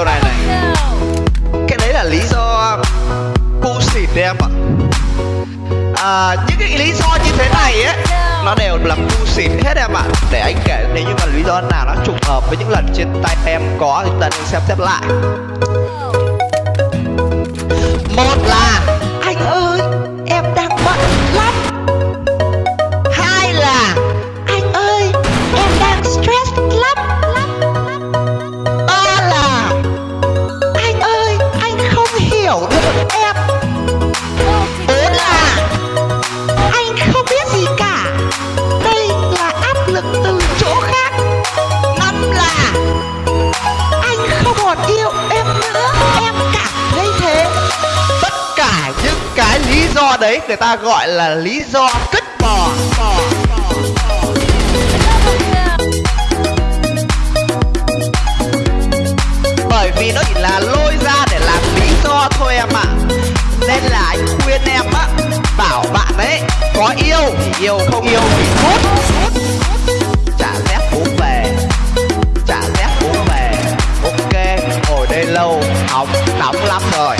điều này này. Cái đấy là lý do cu xịt đấy em ạ. À, những cái lý do như thế này ấy nó đều là cu xịt hết em ạ. Để anh kể nếu như mà lý do nào nó trùng hợp với những lần trên tay em có thì chúng ta nên xem xét lại. Em nữa cảm thấy thế. Tất cả những cái lý do đấy người ta gọi là lý do cất bò. Bò bởi vì nó chỉ là lôi ra để làm lý do thôi em ạ. Nên là anh khuyên em á, bảo bạn ấy, có yêu thì yêu, không yêu thì cút boy.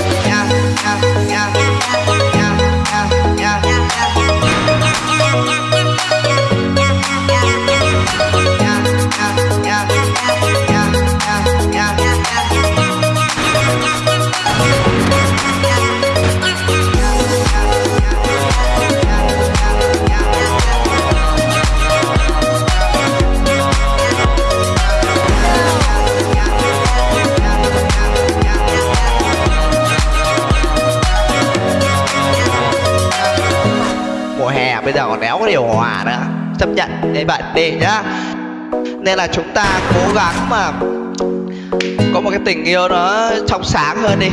Bây giờ còn đéo có điều hòa nữa. Chấp nhận, như bạn đi nhá. Nên là chúng ta cố gắng mà có một cái tình yêu nó trong sáng hơn đi.